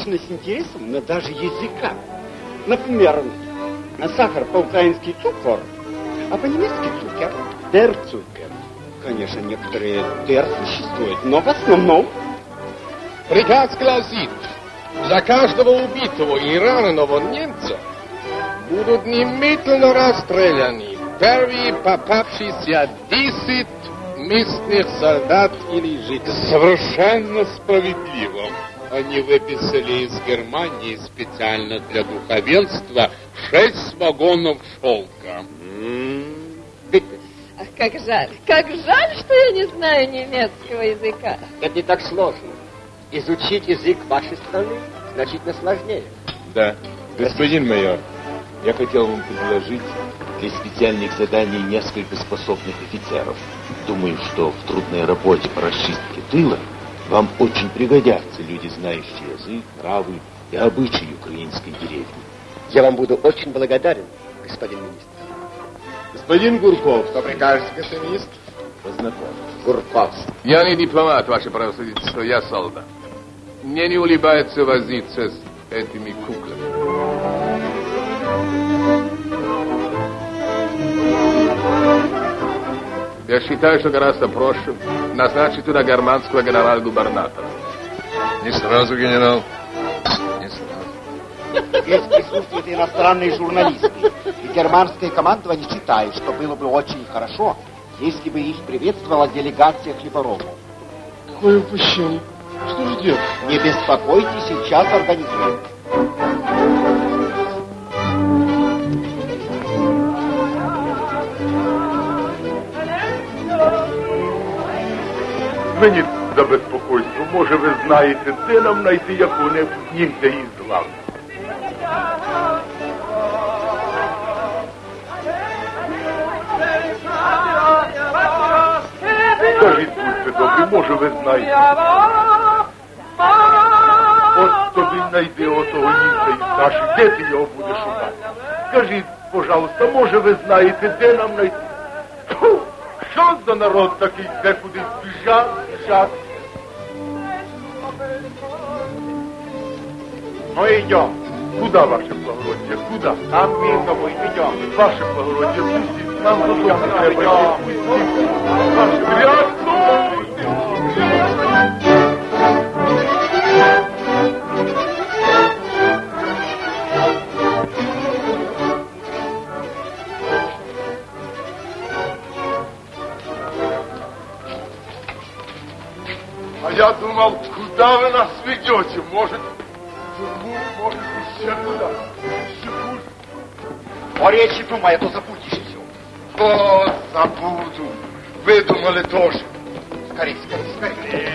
только общность интересов, но даже языка. Например, сахар по-украински цукор, а по-немецки цукер. Der Zucker. Конечно, некоторые der существуют, но в основном Приказ гласит, за каждого убитого и раненого немца будут немедленно расстреляны первые попавшиеся 10 местных солдат или жителей. Совершенно справедливо. Они выписали из Германии специально для духовенства шесть вагонов шелка. Ах, как жаль, как жаль, что я не знаю немецкого языка. Это не так сложно. Изучить язык вашей страны значительно сложнее. Да. Господин майор, я хотел вам предложить для специальных заданий несколько способных офицеров. Думаю, что в трудной работе по расчистке тыла вам очень пригодятся люди, знающие язык, нравы и обычаи украинской деревни. Я вам буду очень благодарен, господин министр. Господин Гурков, Что прикажете, господин министр? познакомьтесь. Гурков. Я не дипломат, ваше превосходительство, я солдат. Мне не улыбается возиться с этими куклами. Я считаю, что гораздо проще назначить туда германского генерал-губернатора. Не сразу, генерал. Не сразу. Здесь присутствуют иностранные журналисты. И германское командование считает, что было бы очень хорошо, если бы их приветствовала делегация хлеборобов. Какое упущение. Что же делать? Не беспокойтесь, сейчас организуем. Мені за безпокойство, може ви знаєте, де нам знайти якого-небудь німця із глав. Скажіть, будьте добрі, може ви знаєте. От тобі знайди отого німця із наших, де ти його будеш шукати? Скажіть, пожалуйста, може ви знаєте, де нам знайти? Що за народ такий, де кудись біжать, біжать? Ну идем. Куда, ваше благородие? Куда? Там мирно идем. Ваше благородие, пустите. Нам додому треба йти. Пустите. Ваше Рятуйте! вам, куда вы нас ведете? Может, тюрьму, может, еще куда? Секунд. О речи думай, а то забудешь все. О, забуду. Вы думали тоже. Скорей, скорей, скорей.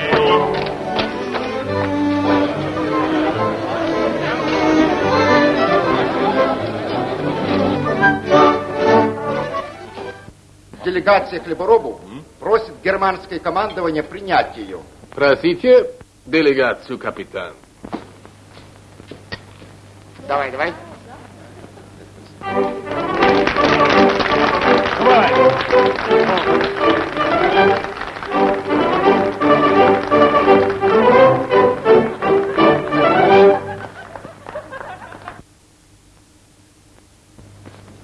Делегация хлеборобов просит германское командование принять ее. Просите делегацию, капитан. Давай, давай.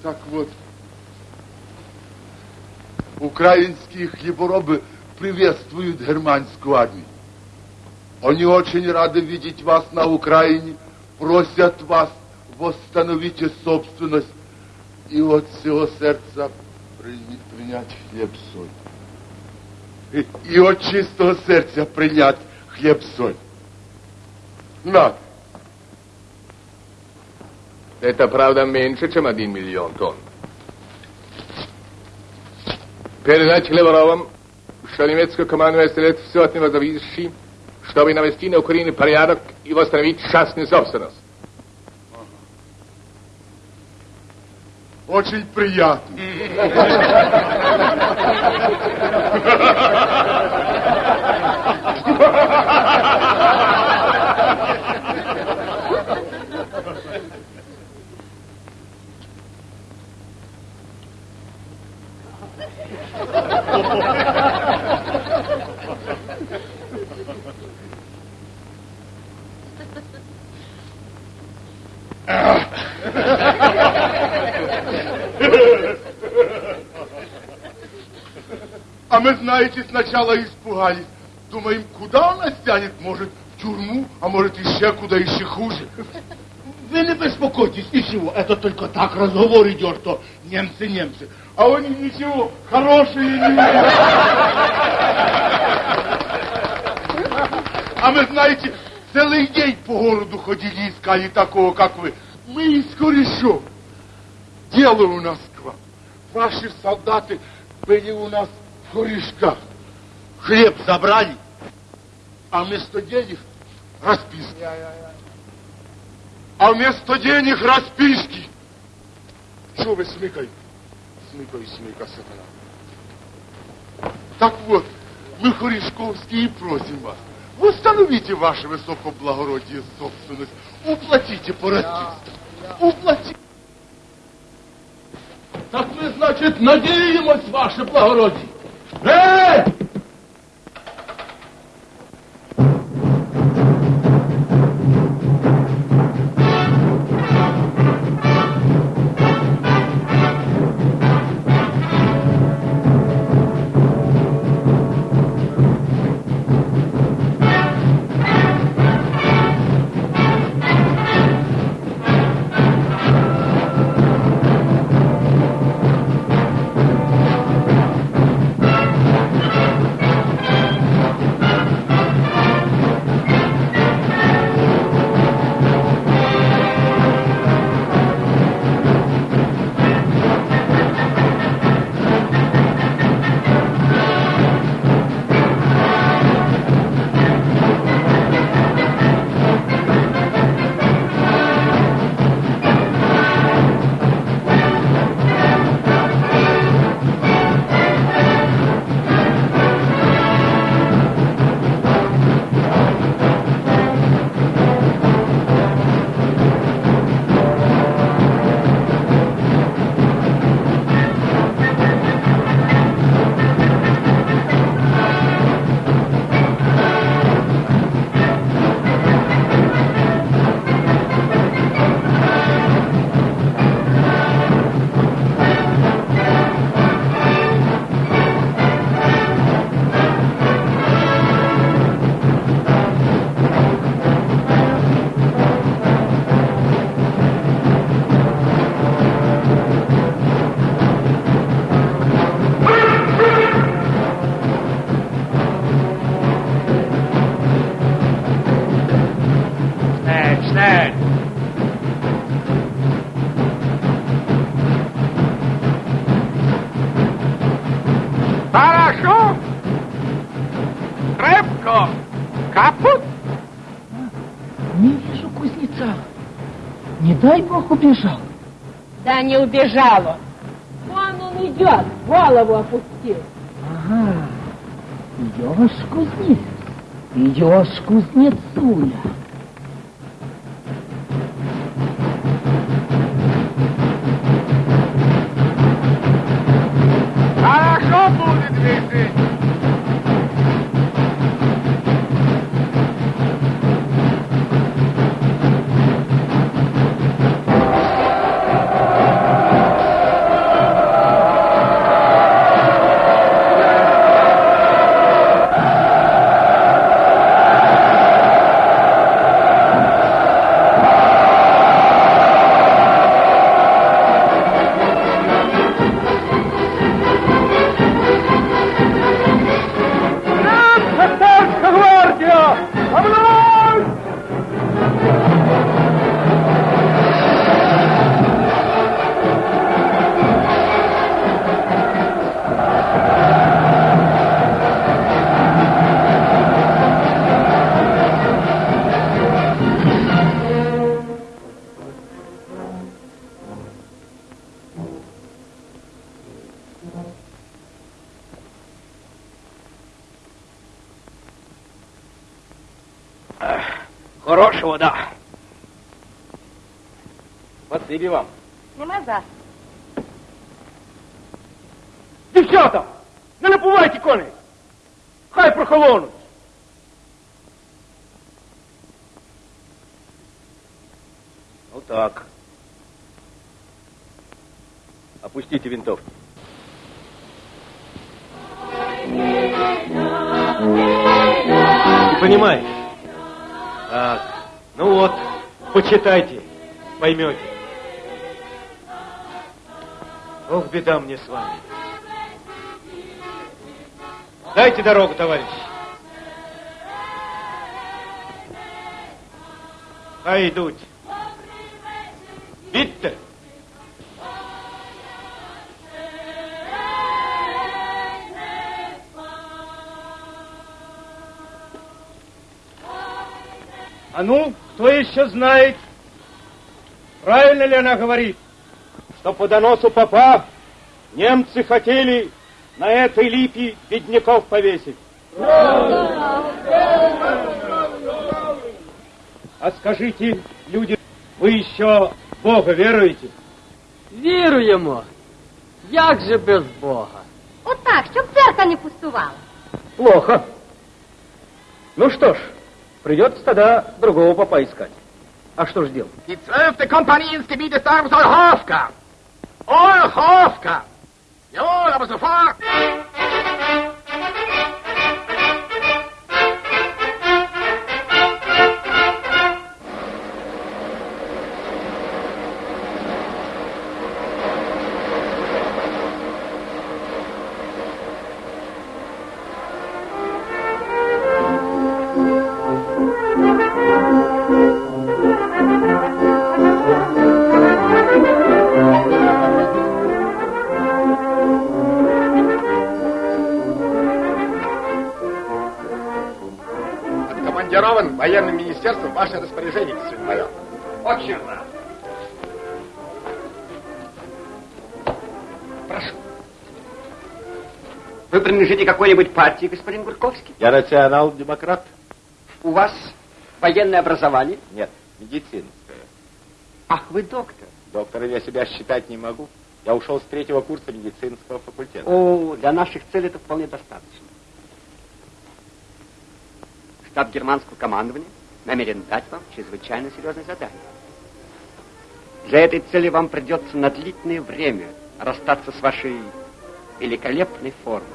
Так вот, украинские хлеборобы приветствуют германскую армию. Они очень рады видеть вас на Украине, просят вас восстановите собственность и от всего сердца при- принять хлеб-соль. И, и от чистого сердца принять хлеб-соль. На, Это, правда, меньше, чем один миллион тонн. Передать Хлеборовым, что немецкое командование сделает все от него зависящее, чтобы навести на Украине порядок и восстановить частную собственность. очень приятно. Мы, знаете, сначала испугались. Думаем, куда он нас тянет? Может, в тюрьму, а может, еще куда еще хуже. Вы не беспокойтесь, ничего, это только так разговор идет, что немцы, немцы. А они ничего, хорошие не умеют. А мы, знаете, целый день по городу ходили, искали такого, как вы. Мы из корешов. Дело у нас к вам. Ваши солдаты были у нас в корешках. Хлеб забрали, а вместо денег расписки. А вместо денег расписки. Что вы смыкай? Смыкай, смыкай, сатана. Так вот, мы, Хоришковские, просим вас, восстановите ваше высокоблагородие собственность, уплатите по расписке. Уплатите. Так мы, значит, надеемся, ваше благородие. Hey! Дай бог убежал. Да не убежал он. Вон он идет? Голову опусти. Ага, идешь, кузнец, идешь, кузнецуля. Спасибо вам. Она говорит, что по доносу попа немцы хотели на этой липе бедняков повесить? А скажите, люди, вы еще в Бога веруете? Віруємо. Як же без Бога? Отак, щоб церква не пустувала. Плохо. Ну что ж, придется тогда другого попа искать. А что ж делать? Die zwölfte Kompanie ins Gebiet des Dorfes Olchowka. Olchowka. Jawohl, aber sofort. Военным министерством ваше распоряжение, господин майор. Очень рад. Прошу. Вы принадлежите какой-нибудь партии, господин Гурковский? Я национал-демократ. У вас военное образование? Нет, медицинское. Ах, вы доктор. Доктором я себя считать не могу. Я ушел с третьего курса медицинского факультета. О, для наших целей это вполне достаточно. Штаб германского командования намерен дать вам чрезвычайно серьезное задание. Для этой цели вам придется на длительное время расстаться с вашей великолепной формой.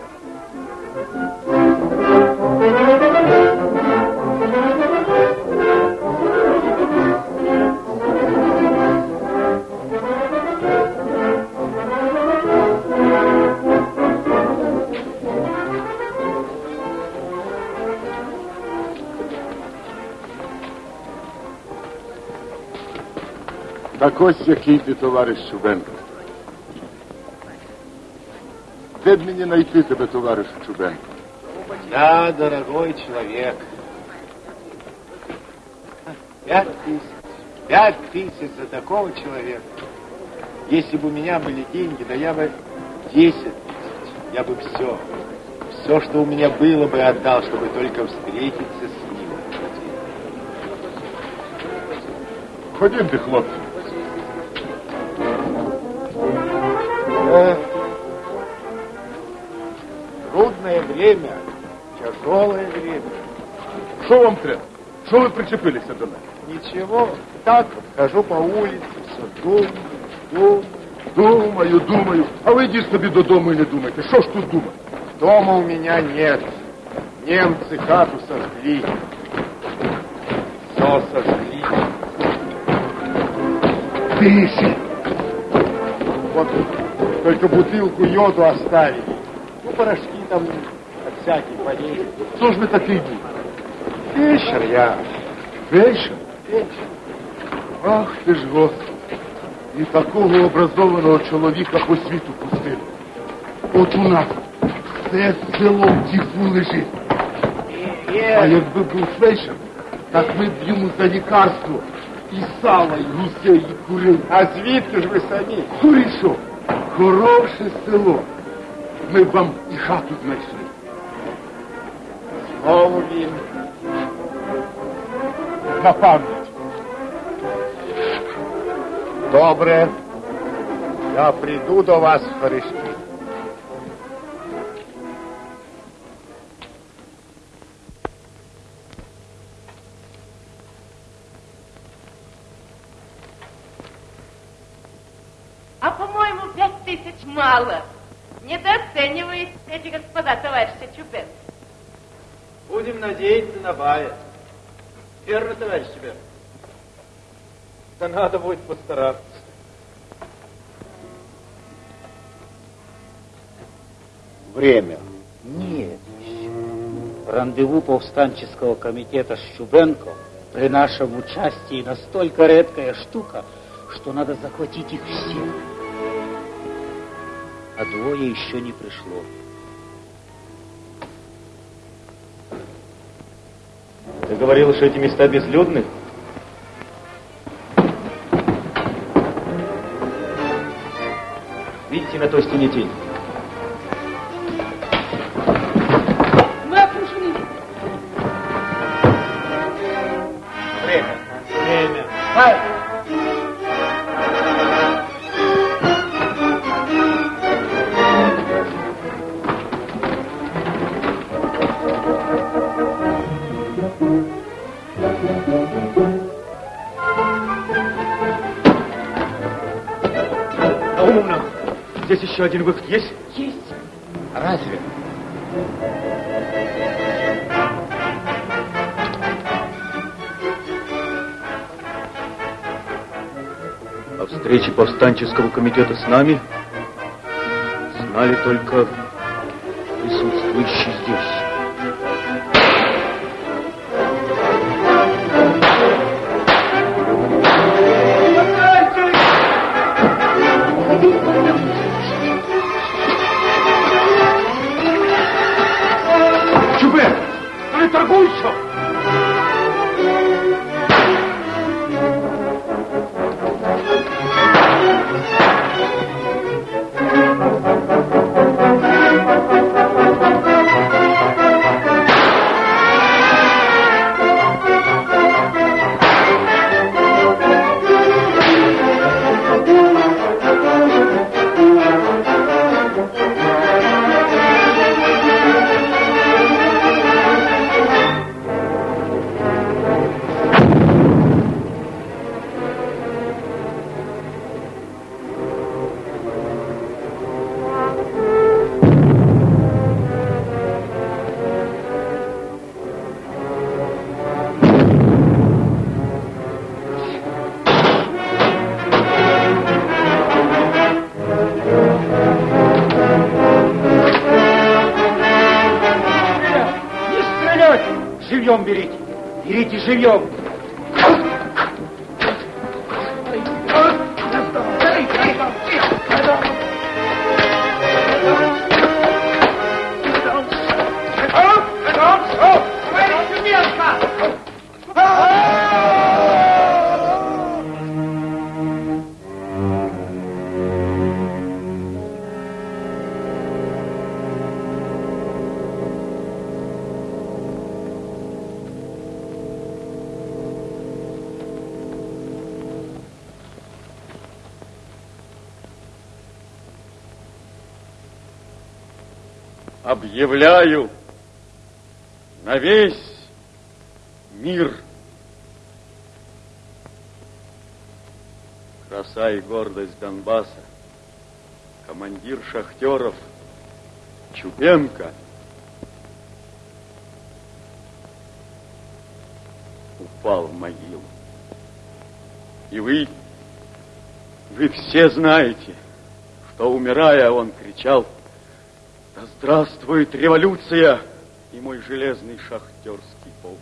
Так ось який ти, товариш Чубенко. Де б мені знайти тебе, товариш Чубенко? Да, дорогой человек. Пять тысяч. Пять тысяч за такого человека. Если бы у меня были деньги, да я бы десять тысяч, я бы все, все, что у меня было бы, отдал, чтобы только встретиться с ним. Ходімте, хлопці. Э, Трудное время, тяжелое время. Що вам треба? Що ви причепилися до мене? Ничего, так вот, хожу по улице, все думаю, думаю. Думаю, думаю. А ви йдіть собі додому і не думайте. Що ж тут думати? Дома у меня нет. Немцы хату сожгли. Все сожгли. Тише. Вот только бутылку йоду оставили. Ну, порошки там от всяких болезней. Хто ж ви такий був? Фельдшер я. Фельдшер? Фельдшер. Ах ти ж Господи. І такого образованого чоловіка по світу пустили. От у нас все село в тіху лежить. А якби був фельдшер, так ми б йому за лікарство і сала, і гусей, і курей. А звідки ж ви самі? Курішо, Хороше село. Ми б вам і хату знайшли. Знову він. На пам'ять. Добре. Я прийду до вас в Харишки. Мало. Недооценивает эти господа товарища Чубенко. Будем надеяться на бая. Верно, товарищ Чубен? Да надо будет постараться. Время. Нет. Рандеву повстанческого комитета с Щубенко при нашем участии настолько редкая штука, что надо захватить их всех. А двое еще не пришло. Ты говорил, что эти места безлюдны? Видите на той стене тень? Один выход есть? Есть. Разве? О встрече повстанческого комитета с нами знали только объявляю на весь мир краса и гордость Донбасса, командир шахтеров Чубенко упал в могилу. И вы, вы все знаете, что, умирая, он кричал, «Да здравствует революция и мой железный шахтерский полк!»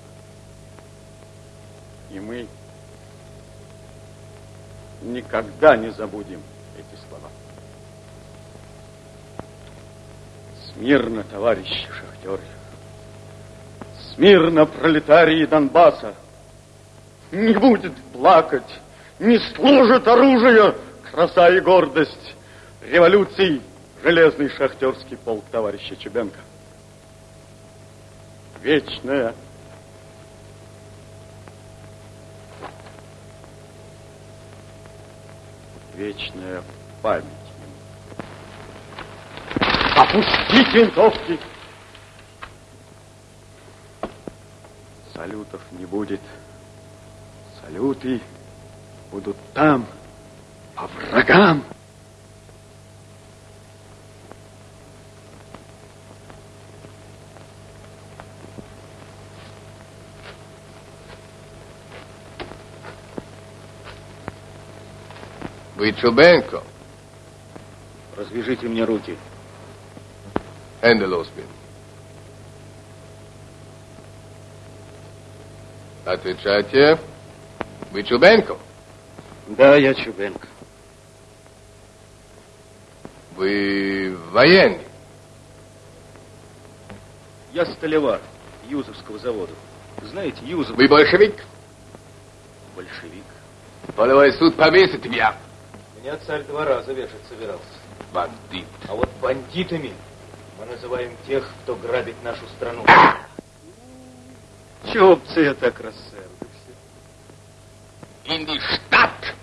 И мы никогда не забудем эти слова. Смирно, товарищи шахтеры! Смирно, пролетарии Донбасса! Не будет плакать, не служит оружие, краса и гордость революции железный шахтерский полк товарища Чубенко. Вечная вечная память Опустить винтовки! Салютов не будет. Салюты будут там, по врагам. Вы Чубенко? Развяжите мне руки. Losbinden. Отвечайте. Вы Чубенко? Да, я Чубенко. Вы военный? Я столевар Юзовского завода. Знаете, Юзов... Вы большевик? Большевик. Полевой суд повесит тебя. Меня царь два раза вешать собирался. Бандит. А вот бандитами мы называем тех, кто грабит нашу страну. Чего б це я так die Stadt!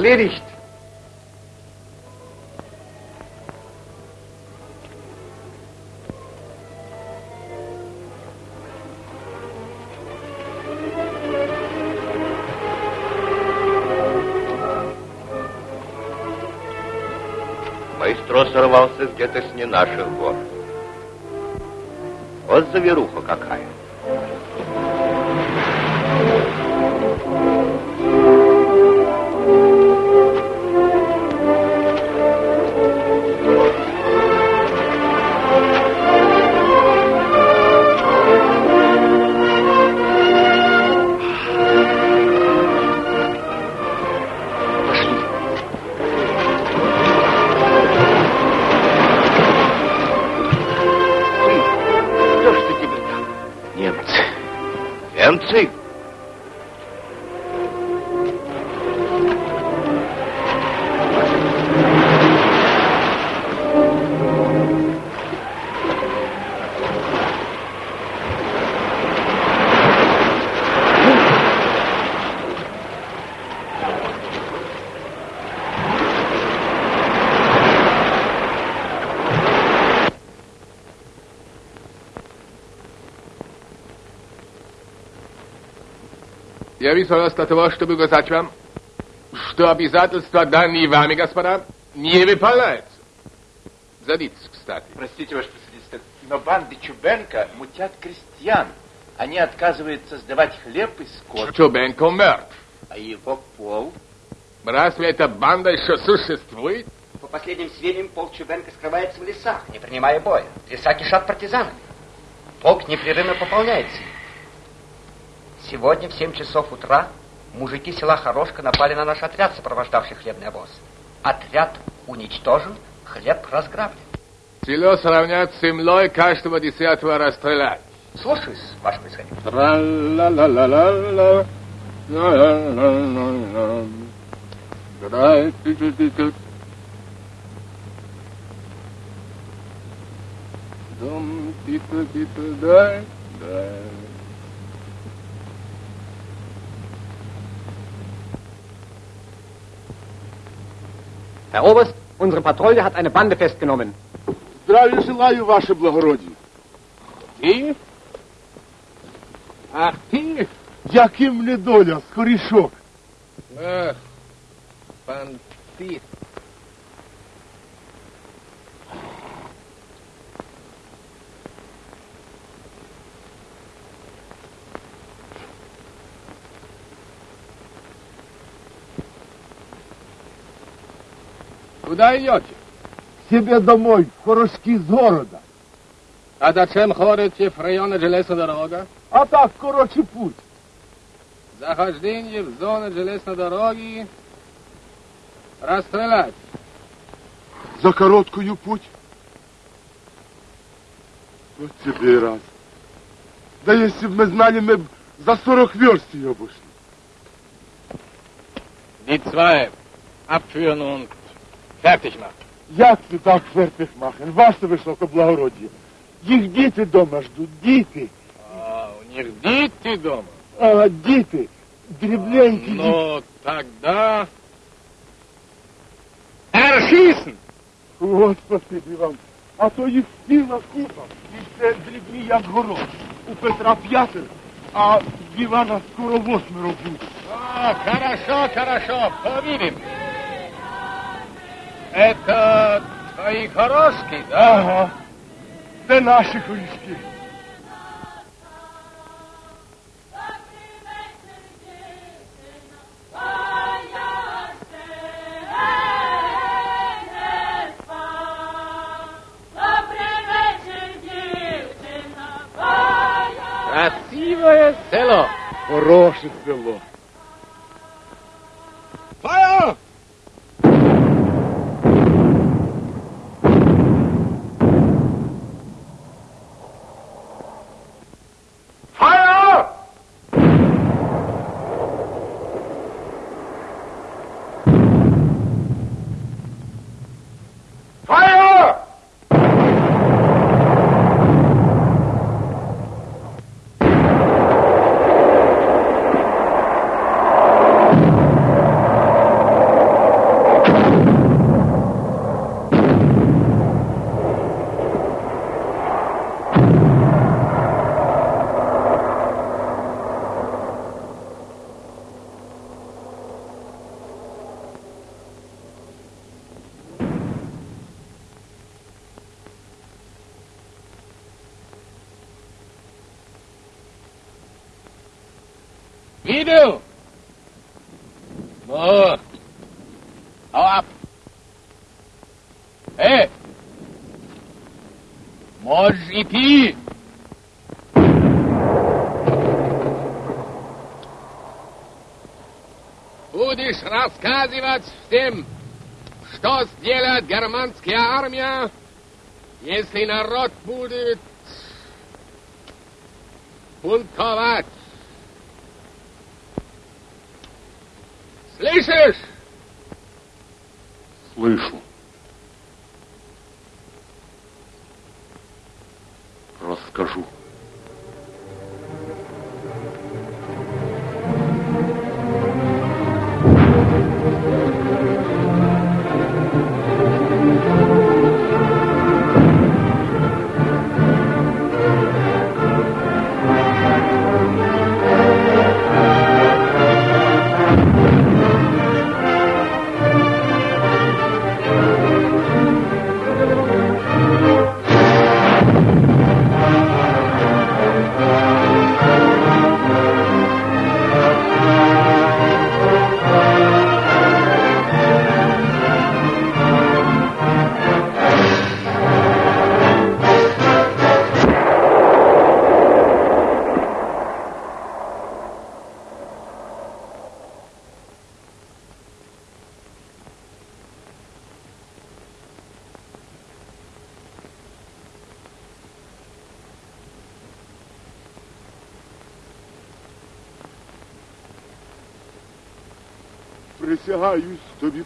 Erledigt. Маэстро сорвался где-то с не наших гор. Вот заверуха какая. Виселась до того, чтобы сказать вам, что обязательства, данные вами, господа, не выполняются. Садитесь, кстати. Простите, ваше превосходительство, но банды Чубенко мутят крестьян. Они отказываются сдавать хлеб и скот. Чубенко мертв. А его пол? Разве эта банда еще существует? По последним сведениям, Пол Чубенко скрывается в лесах, не принимая боя. Леса кишат партизанами. Полк непрерывно пополняется. Сегодня в 7 часов утра мужики села Хорошка напали на наш отряд, сопровождавший хлебный обоз. Отряд уничтожен, хлеб разграблен. Село сравнять с землей, каждого десятого расстрелять. Слушаюсь, ваше происходительство. Дом, дай, дай. Herr Oberst, unsere Patrouille hat eine Bande festgenommen. Здравия желаю, ваше благородие. Ти? Ах, ти? Яким недоля, скорішок. Ах, пан ти. Куда идете? Себе домой, в Хорошки з города. А зачем ходите в районе железной дорога? А так, короче, путь. Захождение в зону железной дороги расстрелять. За короткую путь. Вот тебе и раз. Да если бы мы знали, мы за 40 верст ее обошли. Die zwei abführen und fertig machen. Як це так фертих махен, ваше високоблагородіє? Їх діти дома ждуть, діти. А, у них дети дома. А, діти, дрібненькі діти. Ну, тогда... Erschießen! От спасибі вам. А то їх ціла купа. І це дрібні, як горох. У Петра п'ятеро, а в Івана скоро восьмеро буде. А, хорошо, хорошо, повидим. Это твои хорошки, да? Ага. Це наші колішки. Красивое село. Хороше село. Feuer! Вот. Hau ab. Эй! Можешь идти. Будешь рассказывать всем, что сделает германская армия, если народ будет бунтовать.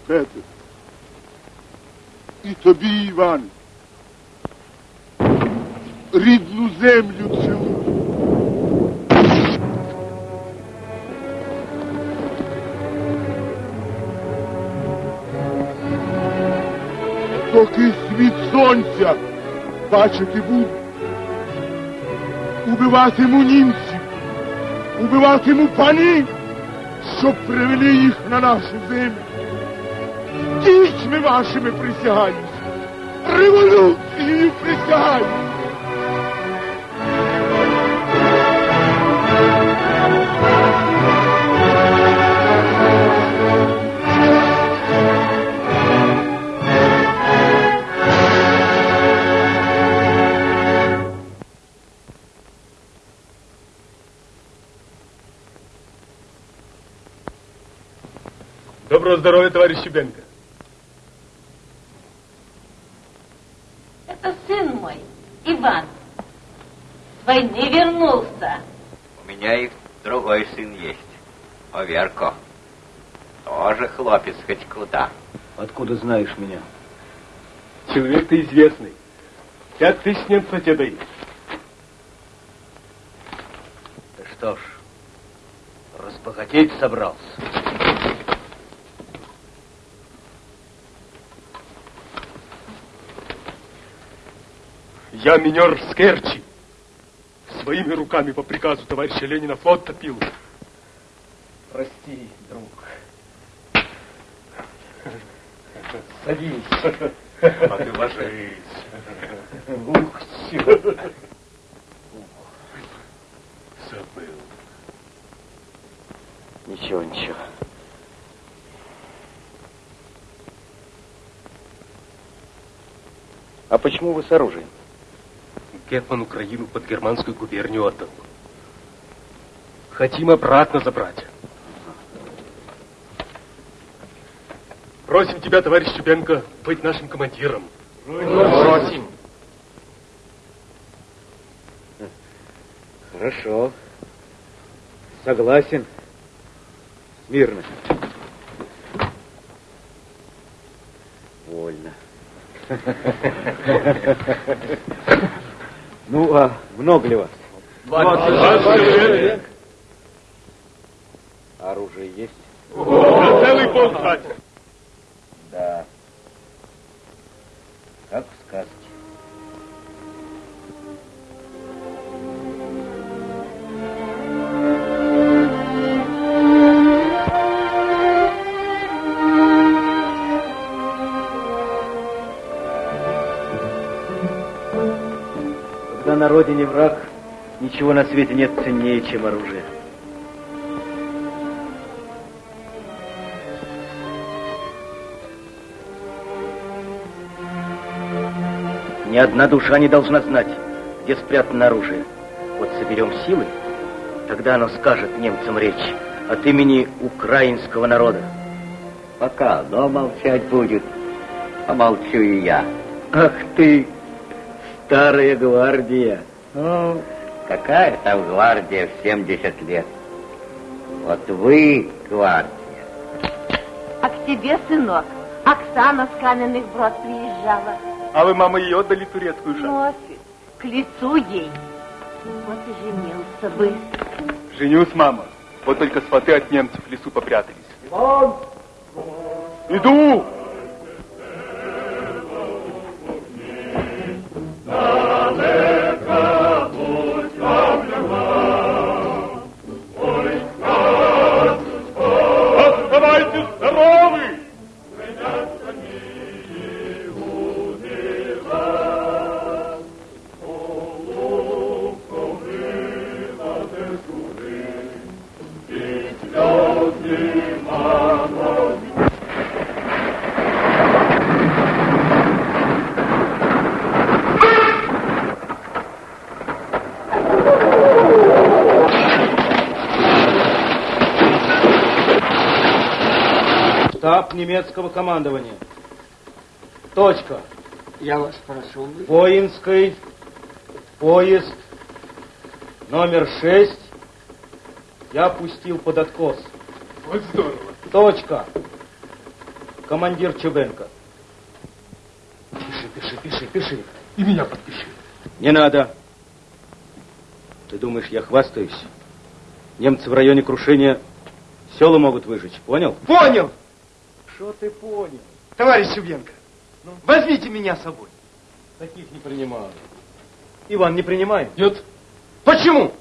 Петре. І тобі, Іван. Рідну землю цілую. Доки світ сонця бачити буду, убиватиму німців, убиватиму панів, щоб привели їх на нашу землю. Дітьми вашими присягаюсь, революцією присягаюсь. Доброго здоровья, товарищ Щебенко. Откуда знаешь меня? Человек ты известный. Пять тысяч немцев тебе дают. Да что ж, разбогатеть собрался. Я минер с Керчи. Своими руками по приказу товарища Ленина флот топил. Прости, друг. Садись. А ты ложись. Ух, все. Забыл. Ничего, ничего. А почему вы с оружием? Гетман Украину под германскую губернию отдал. Хотим обратно забрать. Просим тебя, товарищ Чубенко, быть нашим командиром. Просим. Хорошо. Согласен. Мирно. Вольно. Ну, а много ли вас? человек. Оружие есть? Целый полк. Да. Как в сказке. Когда на родине враг, ничего на свете нет ценнее, чем оружие. Ни одна душа не должна знать, где спрятано оружие. Вот соберем силы, тогда оно скажет немцам речь от имени украинского народа. Пока оно молчать будет, помолчу и я. Ах ты, старая гвардия. Ну, какая там гвардия в 70 лет? Вот вы гвардия. А к тебе, сынок, Оксана с каменных брод приезжала. А вы, мама, ее отдали турецкую шапку? Носит к лицу ей. Вот и женился бы. Женюсь, мама. Вот только сваты от немцев в лесу попрятались. Иду! Оставайтесь Штаб немецкого командования. Точка. Я вас прошу. Воинский поезд номер шесть я пустил под откос. Вот здорово. Точка. командир Чубенко. Пиши, пиши, пиши, пиши. И меня подпиши. Не надо. Ты думаешь, я хвастаюсь? Немцы в районе крушения села могут выжечь, понял? Понял! Что ты понял? Товарищ Чубенко, ну, возьмите меня с собой. Таких не принимаю. Иван, не принимай? Нет. Почему?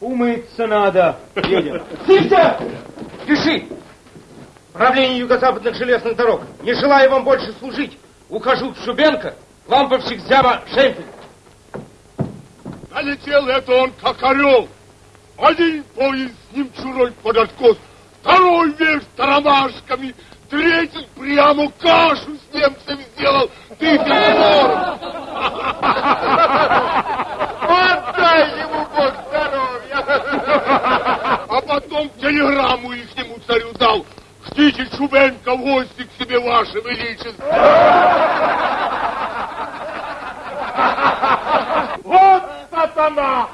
Умыться надо. Едем. Нельзя! Пиши! Правление юго-западных железных дорог. Не желаю вам больше служить. Ухожу в Шубенко, ламповщик Зяма Шемпель. Налетел это он, как орел. Один поезд с ним чурой под откос, второй вверх тарамашками, третий прямо кашу с немцами сделал. Ты перебор! Отдай ему Бог здоровья! А потом телеграмму ихнему царю дал. Ждите Чубенко в гости к себе, ваше величество. Вот сатана!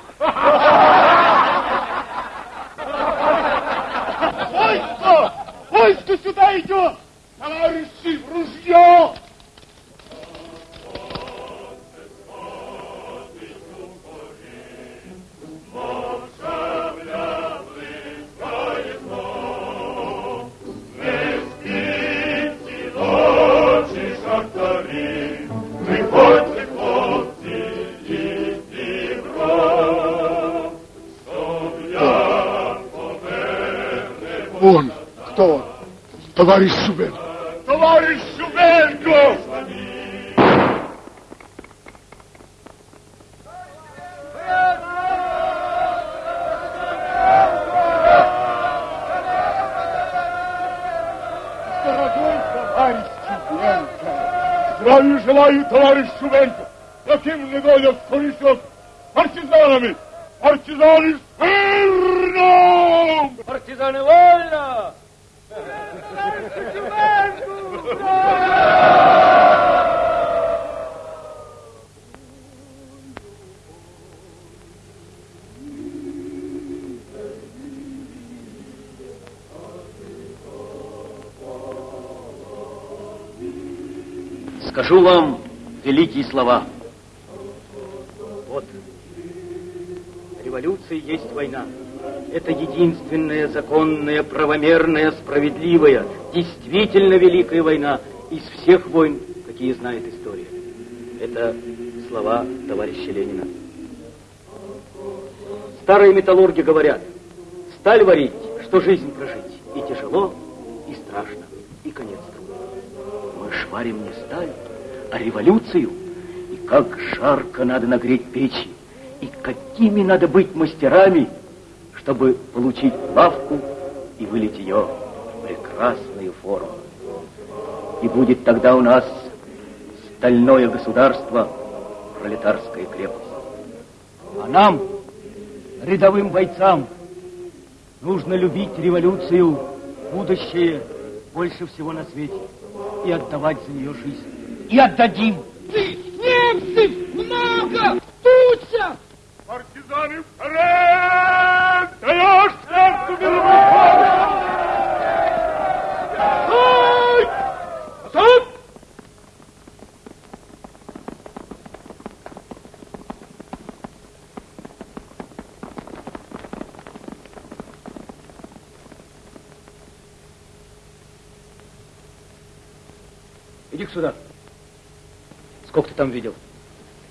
Товарищ Шубенко. Товарищ правомерная, справедливая, действительно великая война из всех войн, какие знает история. Это слова товарища Ленина. Старые металлурги говорят, сталь варить, что жизнь прожить, и тяжело, и страшно, и конец трудно. Мы ж варим не сталь, а революцию, и как жарко надо нагреть печи, и какими надо быть мастерами, чтобы получить лавку и вылить ее в прекрасную форму. И будет тогда у нас стальное государство, пролетарская крепость. А нам, рядовым бойцам, нужно любить революцию, будущее больше всего на свете и отдавать за нее жизнь. И отдадим. Немцев много! Туча! Партизаны вперед! Иди сюда. Сколько ты там видел?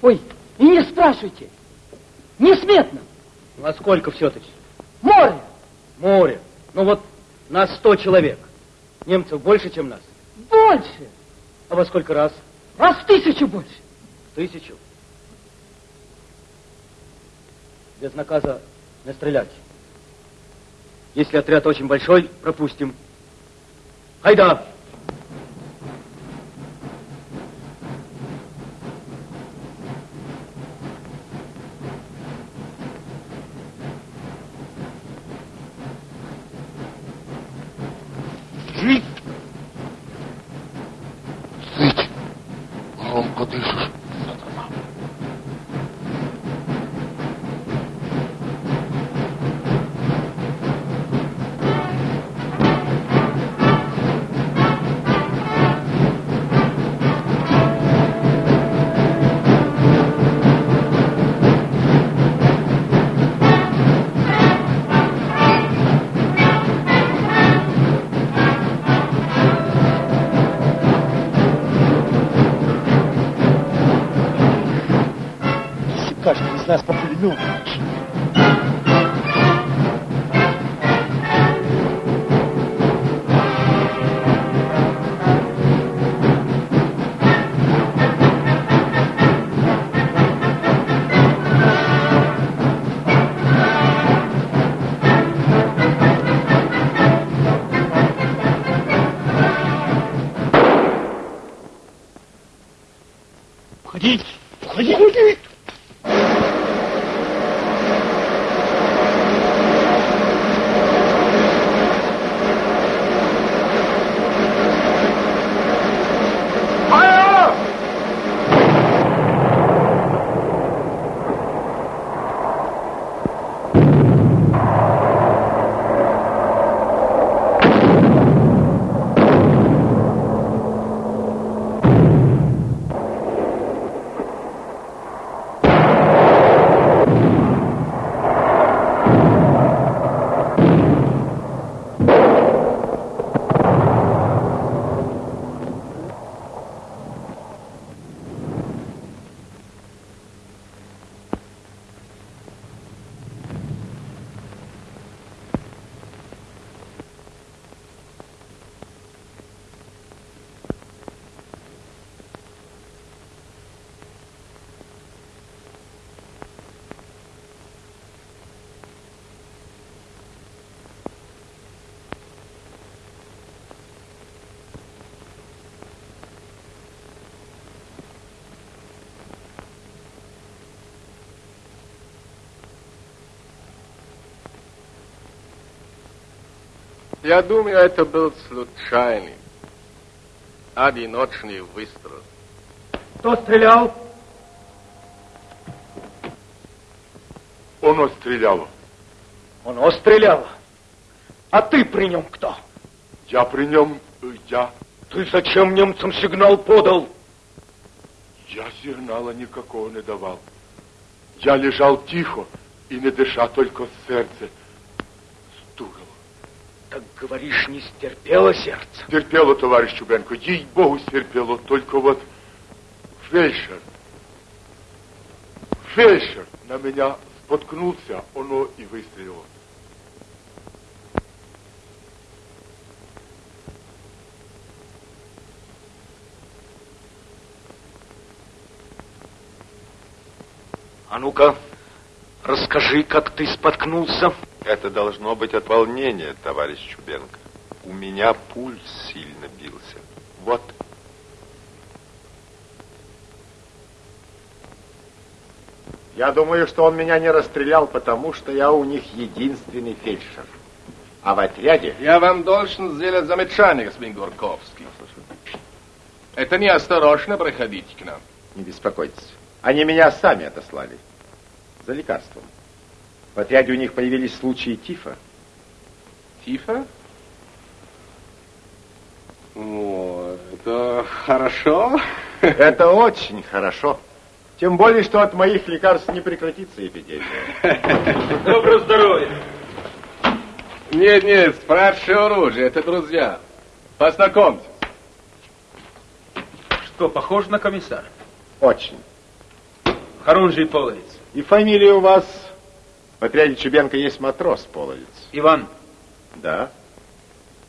Ой, и не спрашивайте. Несметно. Ну, а сколько все-таки? Море. Море. Ну вот нас сто человек. Немцев больше, чем нас. Больше. А во сколько раз? Раз в тысячу больше. Тысячу. Без наказа не стрелять. Если отряд очень большой, пропустим. Хайда! Нас Я думаю, это был случайный, одиночный выстрел. Кто стрелял? Он стрелял. Он стрелял. А ты при нем кто? Я при нем, э, я, Ты зачем немцам сигнал подал? я сигнала никакого не давал. Я лежал тихо и не дыша, только сердце говоришь, не стерпело сердце. Терпело, товарищ Чубенко, ей-богу, стерпело, только вот фельдшер, фельдшер на меня споткнулся, оно и выстрелило. А ну-ка, расскажи, как ты споткнулся. Это должно быть от волнения, товарищ Чубенко. У меня пульс сильно бился. Вот. Я думаю, что он меня не расстрелял, потому что я у них единственный фельдшер. А в отряде... Я вам должен сделать замечание, господин Горковский. Это неосторожно проходить к нам. Не беспокойтесь. Они меня сами отослали. За лекарством. В отряде у них появились случаи тифа. Тифа? О, это хорошо. Это очень хорошо. Тем более, что от моих лекарств не прекратится эпидемия. Доброго здоровья. Нет, нет, спрашивай оружие, это друзья. Познакомьтесь. Что, похож на комиссара? Очень. Хорунжий Половец. И фамилия у вас... В отряде Чубенко есть матрос Половец. Иван. Да.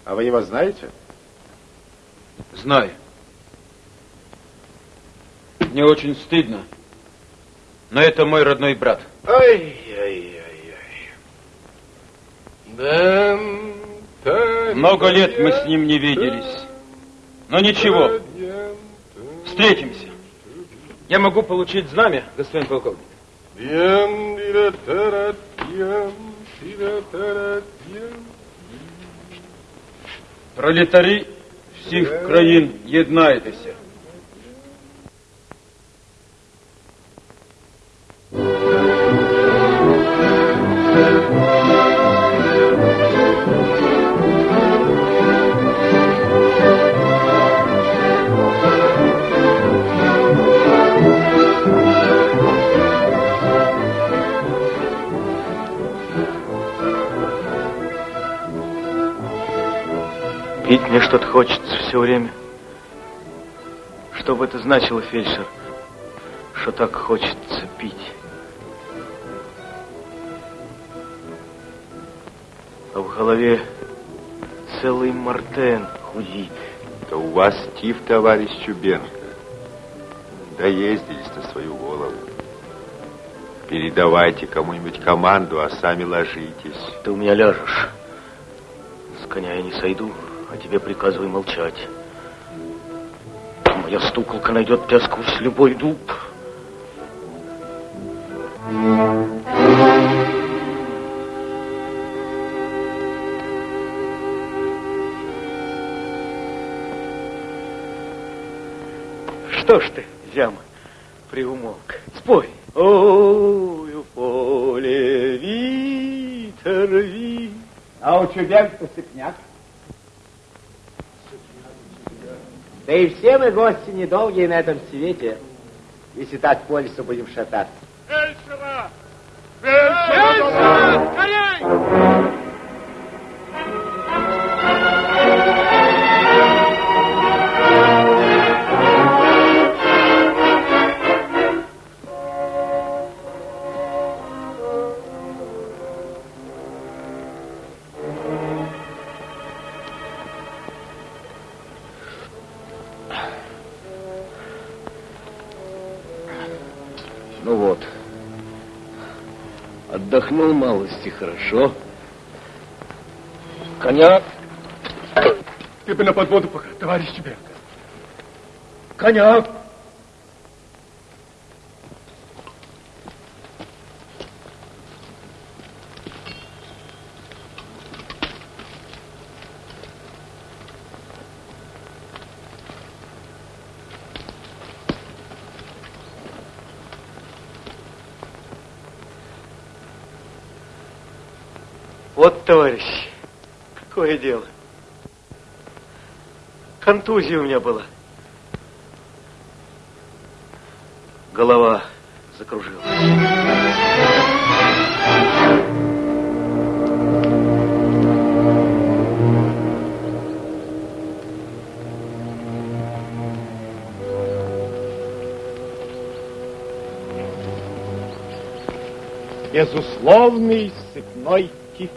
А вы его знаете? Знаю. Мне очень стыдно. Но это мой родной брат. Ай-яй-яй-яй. Много лет мы с ним не виделись. Но ничего. Встретимся. Я могу получить знамя, господин полковник? Пролетарі всіх країн, єднайтеся. Мне что-то хочется все время. Что бы это значило, фельдшер, что так хочется пить? А в голове целый Мартен худит. Да у вас тиф, товарищ Чубенко. Доездились на свою голову. Передавайте кому-нибудь команду, а сами ложитесь. Ты у меня ляжешь. С коня я не сойду а тебе приказывай молчать. Моя стуколка найдет тебя сквозь любой дуб. Что ж ты, зяма, приумолк? Спой. Ой, в поле ветер вит. А у Чубенко сыпняк. Да и все мы гости недолгие на этом свете, если так по лесу будем шататься. Фельдшера! Фельдшера! Скорей! Отдохнул малости хорошо. Коня. Ты бы на подводу пока, товарищ Чубенко. Коня. Вот, товарищ, какое дело. Контузия у меня была. Голова закружилась. Безусловный сыпной тиф.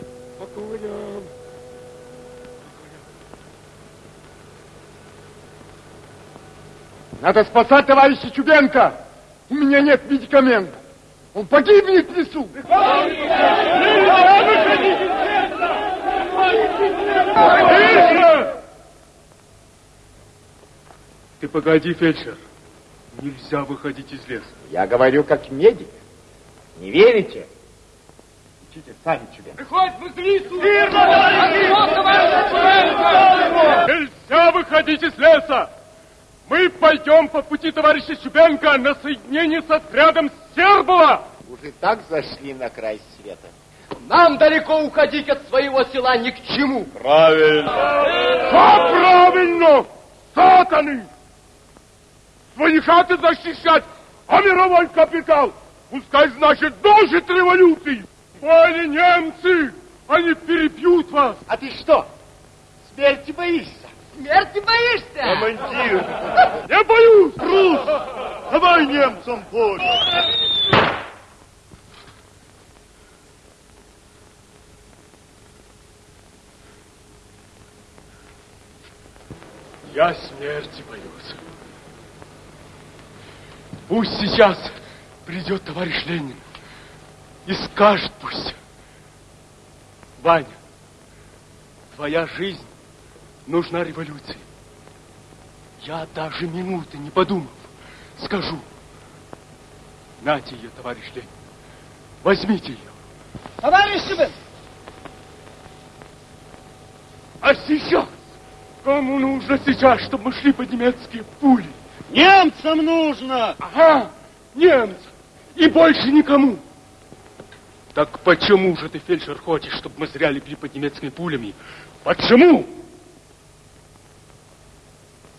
Надо спасать товарища Чубенко. У меня нет медикамента. Он погибнет в лесу. Ты погоди, фельдшер. Нельзя выходить из леса. Я говорю как медик. Не верите? Учите сами Чубенко. Приходит вызовиту! Нельзя выходить из леса! Мы пойдем по пути товарища Чубенко на соединение с отрядом Сербова! Уже так зашли на край света. Нам далеко уходить от своего села ни к чему. Правильно. Что правильно? Сатаны! Свои хаты защищать, а мировой капитал, пускай, значит, дожит революции. Поняли, немцы, они перебьют вас. А ты что, смерти боишься? Смерти боишься? Командир, не боюсь, Рус, давай немцам поле. Я смерти боюсь. Пусть сейчас придет товарищ Ленин и скажет пусть. Ваня, твоя жизнь нужна революции. Я даже минуты не подумав, скажу. Нате ее, товарищ Ленин. Возьмите ее. Товарищ Шубин! А сейчас? Кому нужно сейчас, чтобы мы шли под немецкие пули? Немцам нужно! Ага, немцам. И больше никому. Так почему же ты, фельдшер, хочешь, чтобы мы зря легли под немецкими пулями? Почему?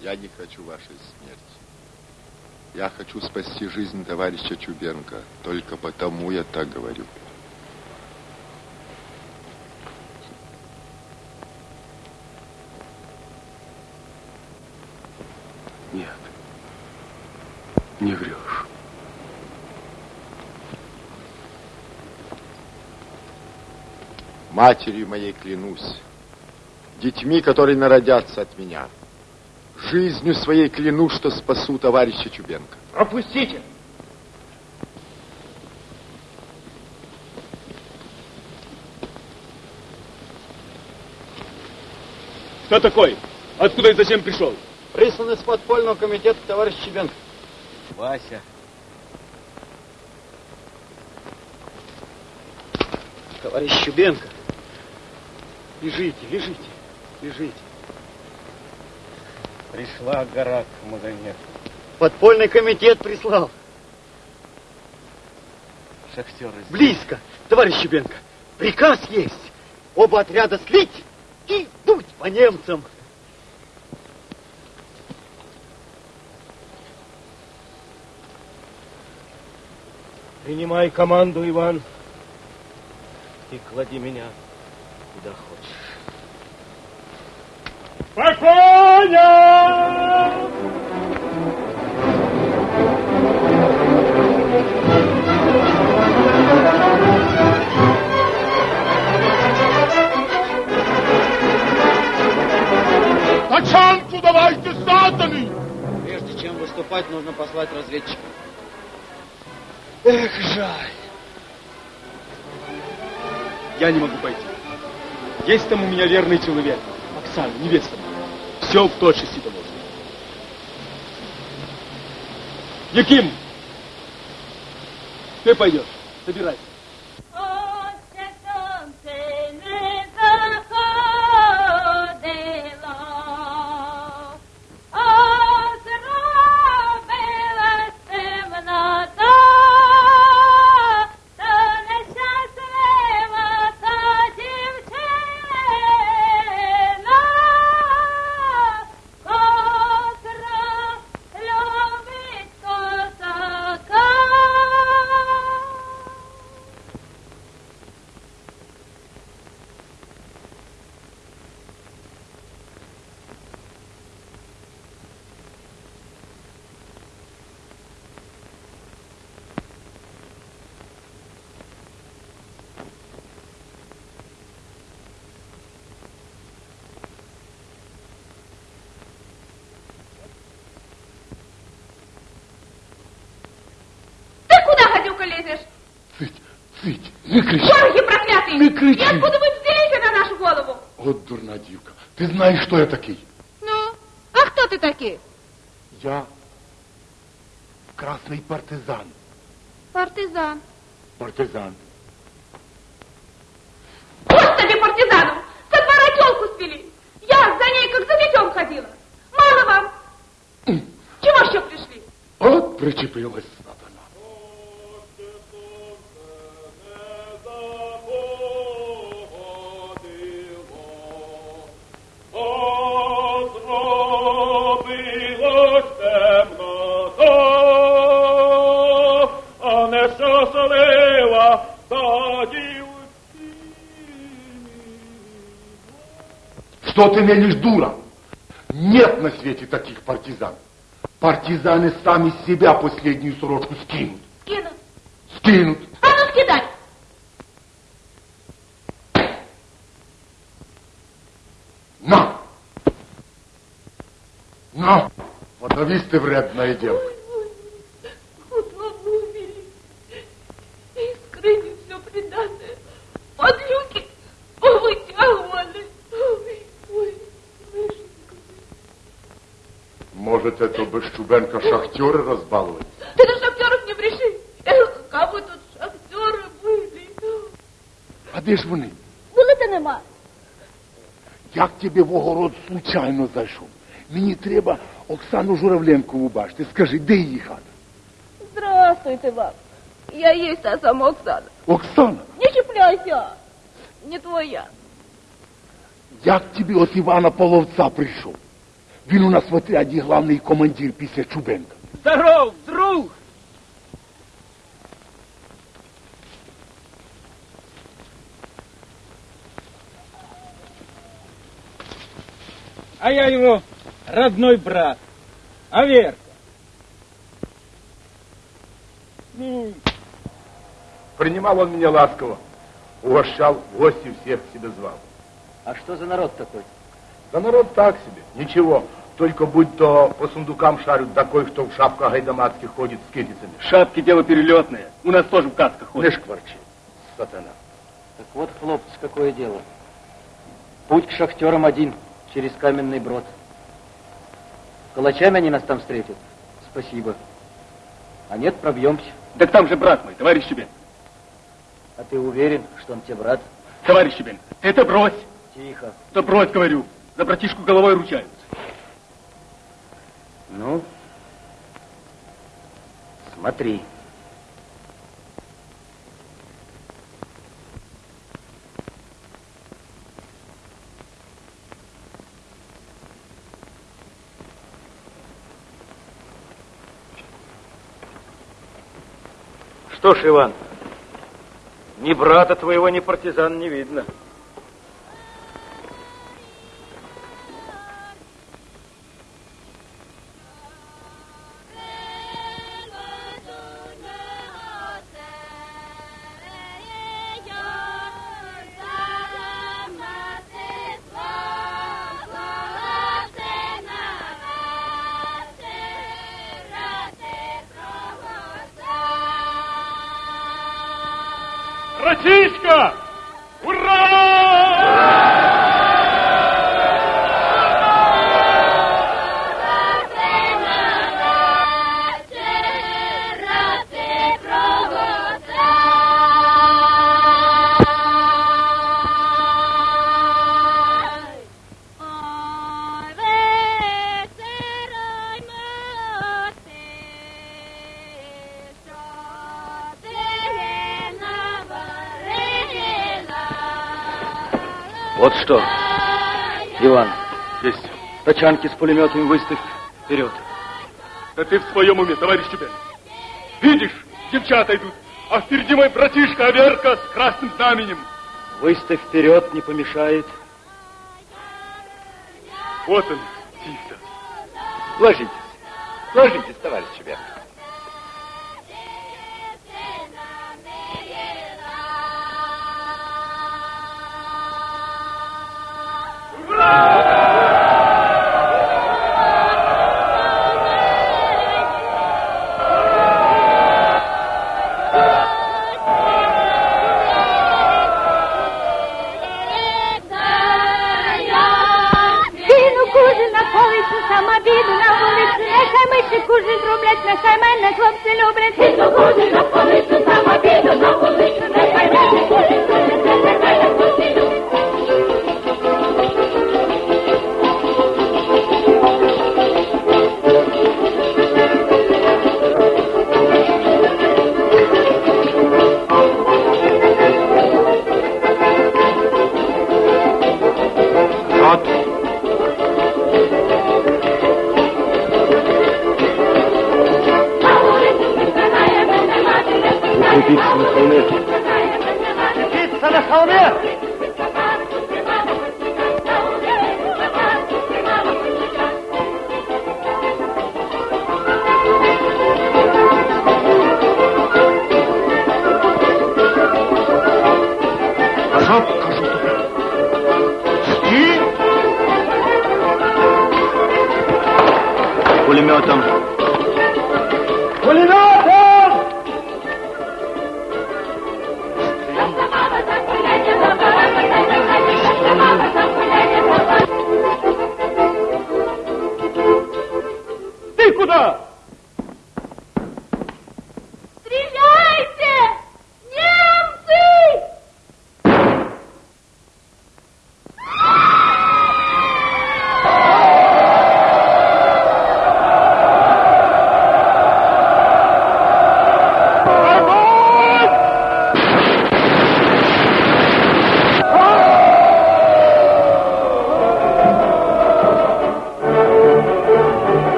Я не хочу вашей смерти. Я хочу спасти жизнь товарища Чубенко. Только потому я так говорю. Нет. Не врешь. Матерью моей клянусь, детьми, которые народятся от меня, жизнью своей клянусь, что спасу товарища Чубенко. Пропустите! Кто такой? Откуда и зачем пришел? Прислан из подпольного комитета товарищ Чебенко. Вася. Товарищ Чубенко. Лежите, лежите, лежите. Пришла гора к Магомед. Подпольный комитет прислал. Шахтеры. Близко, товарищ Чубенко. Приказ есть. Оба отряда слить и дуть по немцам. Принимай команду, Иван, и клади меня куда хочешь. Спокойно! Тачанку давайте, сатаны! Прежде чем выступать, нужно послать разведчика. Эх, жаль. Я не могу пойти. Есть там у меня верный человек. Оксана, невеста. Все в точности доложено. Яким, ты пойдешь. Собирайся. Лезешь? Цыть, не кричи. Дороги проклятые! Кричи. И откуда вы взялись на нашу голову? Вот дурна дивка. Ты знаешь, что я такой? Ну, а кто ты такие? Я красный партизан. Партизан. Партизан. Господи, партизану! Со двора телку свели. Я за ней, как за детем ходила. Мало вам. Чего еще пришли? Вот причепилась. Что ты мелешь, дура? Нет на свете таких партизан. Партизаны сами себя последнюю сорочку скинут. Скину. Скинут. А ну скидай. На! На! Подавись ты, вредная девка. Я в огород случайно зайшов. Мені треба Оксану Журавленкову бачити. Скажи, де її хата? Здравствуйте вам. Я есть та сама Оксана. Оксана, Не чіпляйся. Не твоя. я к тебе от Івана Половця прийшов. Він у нас в отряді главний командир після Чубенка. Здоров, А я его родной брат. А Верка? Ну, Принимал он меня ласково. Угощал, гости всех к себе звал. А что за народ такой? Да народ так себе, ничего. Только будь то по сундукам шарят, да кое-кто в шапках гайдамацких ходит с китицами. Шапки дело перелетное. У нас тоже в касках ходят. Не шкварчи, сатана. Так вот, хлопцы, какое дело. Путь к шахтерам один, через каменный брод. Калачами они нас там встретят. Спасибо. А нет, пробьемся. Так там же брат мой, товарищ Чебен. А ты уверен, что он тебе брат? Товарищ Чебен, это брось. Тихо. Да брось, говорю. За братишку головой ручаются. Ну, смотри. Что ж, Иван, ни брата твоего, ни партизан не видно. Тачанки с пулеметами выставь вперед. Да ты в своем уме, товарищ Чебен. Видишь, девчата идут, а впереди мой братишка Аверка с красным знаменем. Выставь вперед, не помешает. Вот он. Ложитесь. Ложитесь,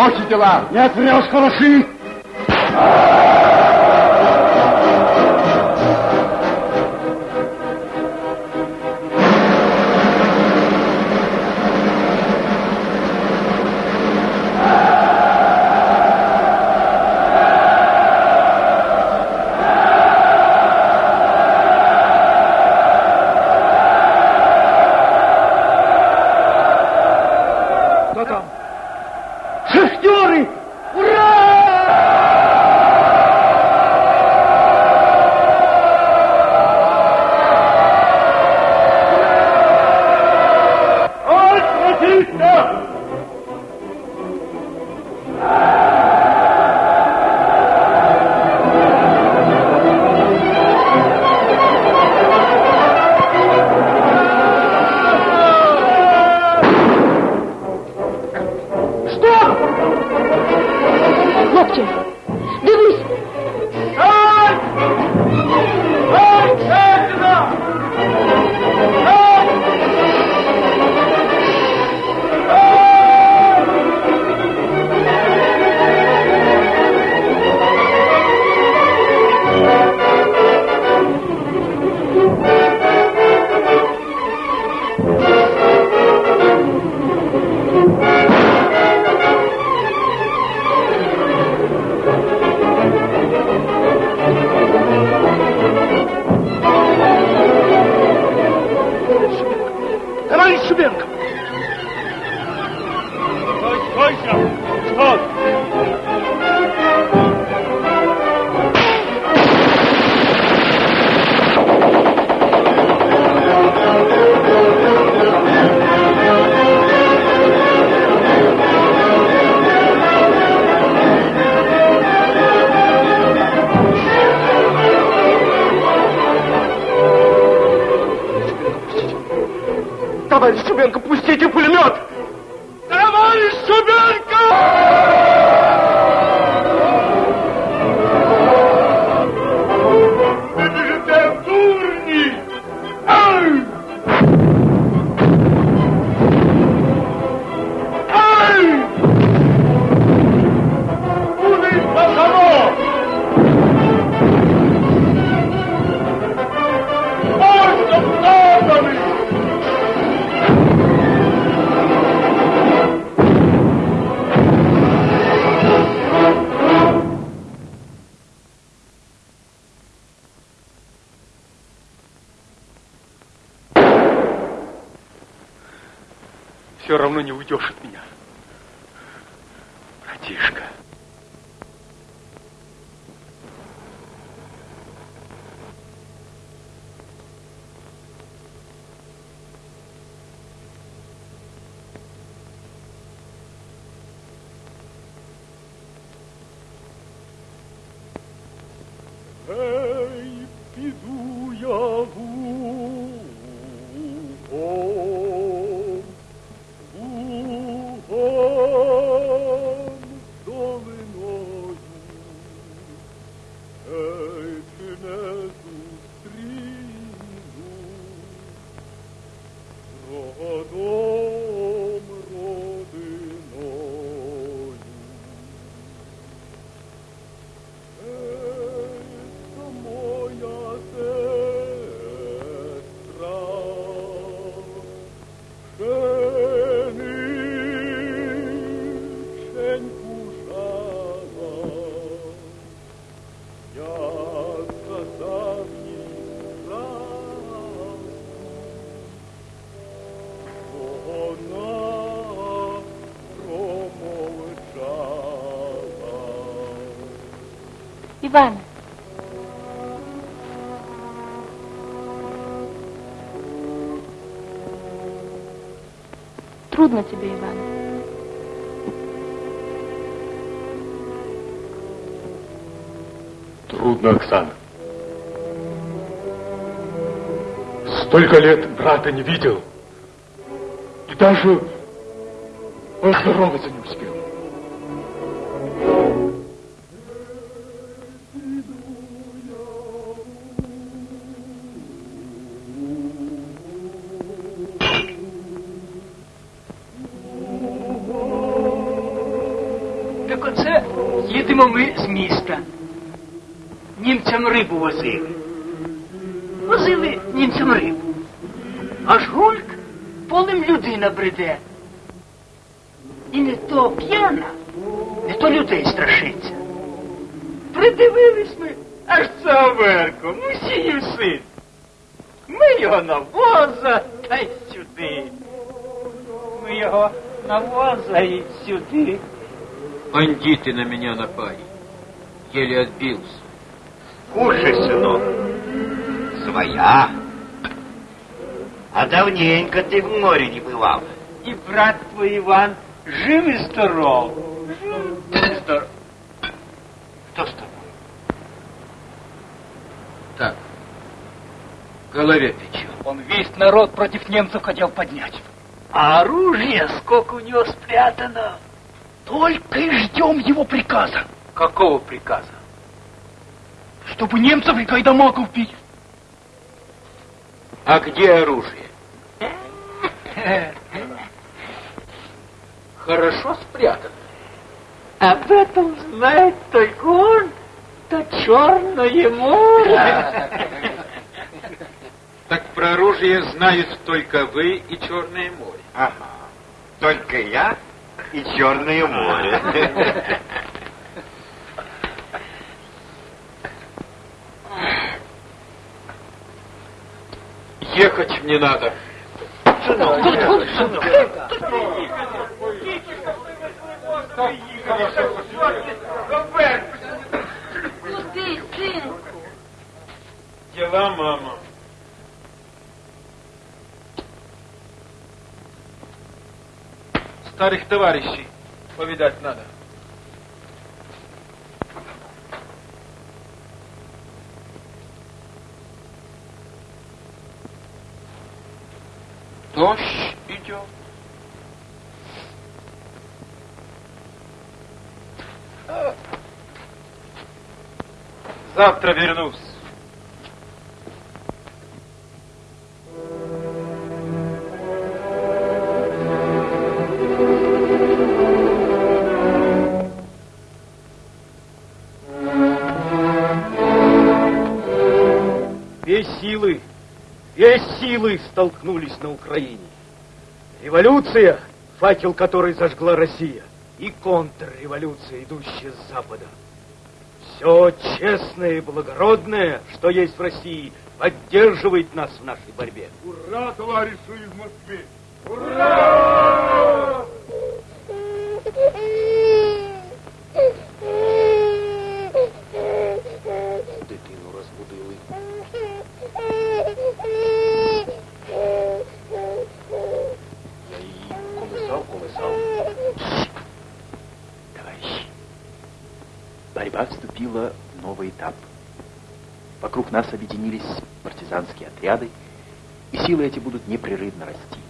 Плохи дела. Нет, врешь, хороши. Ивана. Трудно тебе, Иван. Трудно, Оксана. Столько лет брата не видел. И даже поздороваться не успел. возили. Возили німцям рибу. Аж гульк полем людина бреде. І не то п'яна, не то людей страшиться. Придивились ми, аж це Аверко, мусіїв син. Ми його на воза та й сюди. Ми його на воза і сюди. Бандиты на меня напали. Еле отбился. Кушай, Своя. А давненько ты в море не бывал. И брат твой Иван жив и здоров. Здоров. Кто с тобой? Так. В голове печет. Он весь народ против немцев хотел поднять. А оружие сколько у него спрятано. Только и ждем его приказа. Какого приказа? Чтобы немцев и кайдамаков бить. А где оружие? Хорошо спрятано. Об этом знает только он, то черное море. Так про оружие знают только вы и Черное море. Ага. Только я и Черное море. Ехать мне надо. Куди, синку? Дела, мама. Старых товарищей повидать надо. Дождь идет. Завтра вернусь. Силы столкнулись на Украине. Революция, факел которой зажгла Россия, и контрреволюция, идущая с Запада. Все честное и благородное, что есть в России, поддерживает нас в нашей борьбе. Ура, товарищу из Москвы! Ура! Отряды, и силы эти будут непрерывно расти.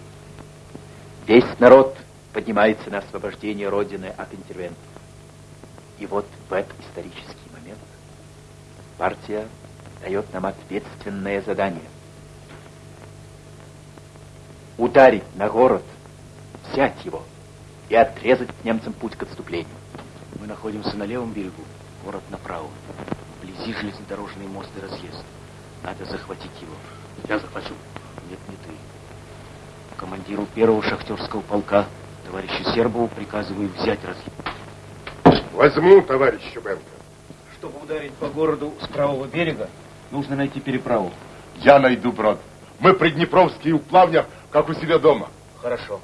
Весь народ поднимается на освобождение Родины от интервентов. И вот в этот исторический момент партия дает нам ответственное задание. Ударить на город, взять его и отрезать немцам путь к отступлению. Мы находимся на левом берегу, город направо. Вблизи железнодорожный мост и разъезд. Надо захватить его. Я захвачу. Нет, не ты. Командиру первого шахтерского полка, товарищу Сербову, приказываю взять разъезд. Возьму, товарищ Чубенко. Чтобы ударить по городу с правого берега, нужно найти переправу. Я найду брод. Мы приднепровские в плавнях, как у себя дома. Хорошо.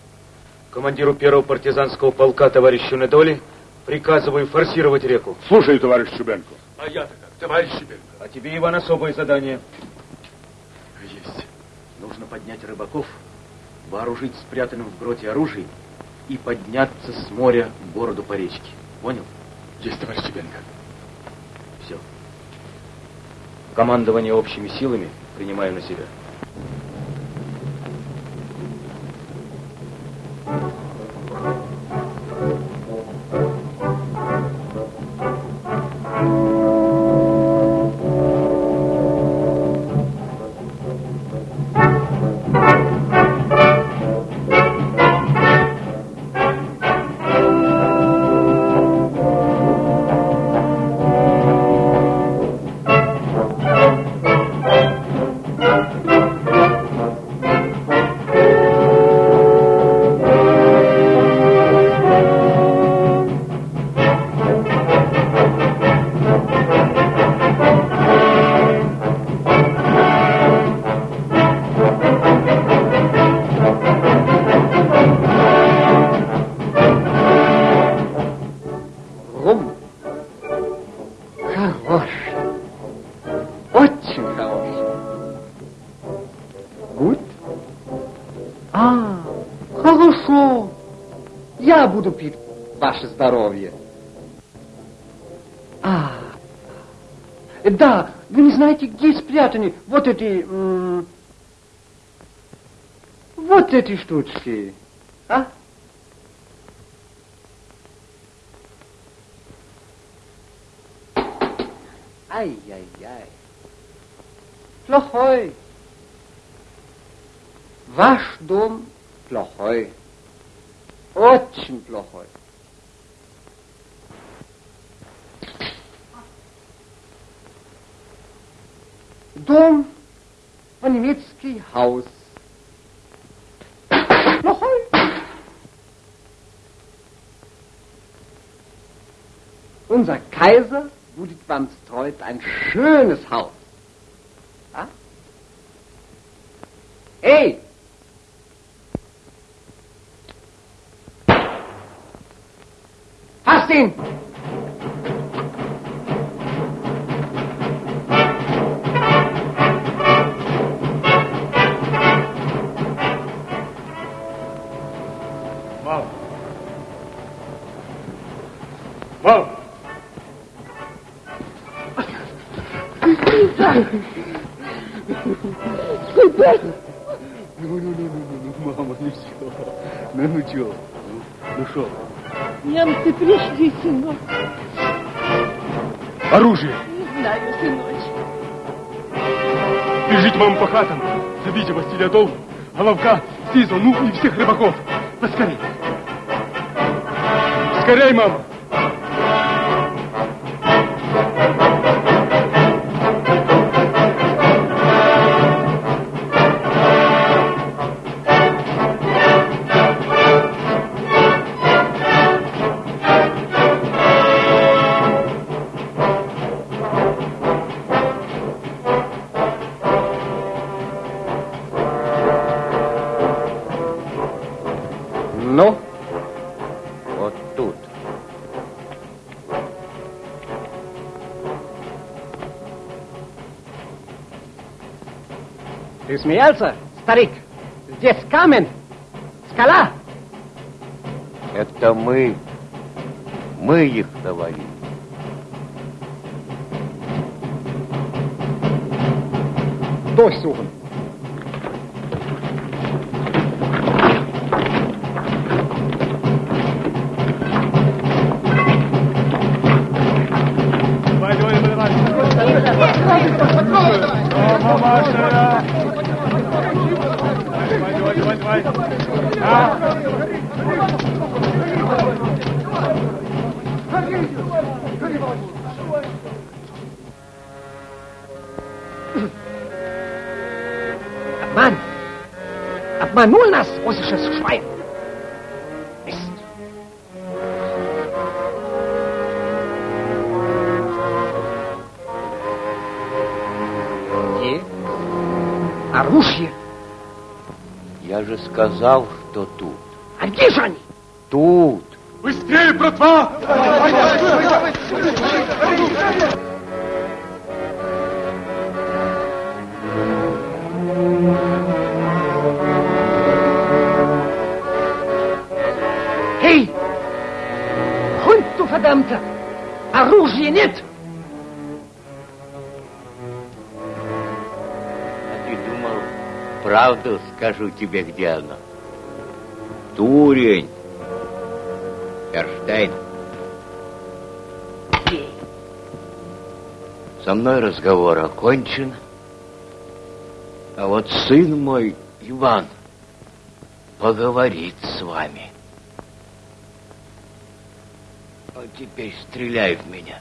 Командиру первого партизанского полка, товарищу Недоли, приказываю форсировать реку. Слушай, товарищ Чубенко, А я-то как, товарищ Щебенко? А тебе, Иван, особое задание. Нужно поднять рыбаков, вооружить спрятанным в гроте оружием и подняться с моря в городу по речке. Понял? Есть, товарищ Щебенко. Все. Командование общими силами принимаю на себя. Рум. Эти... вот эти штучки. Сынок. Оружие. Не знаю, сыночек. Бежите, мама, по хатам. Забейте Василия Долу, Головка, Сизу, ну и всех рыбаков. Поскорей. Скорей, мама. Ты смеялся, старик? Здесь камень, скала. Это мы. Мы их навалили. Durchsuchen. Скажу тебе, где оно? Дурень. Эрштейн. Со мной разговор окончен. А вот сын мой, Иван, поговорит с вами. А теперь стреляй в меня.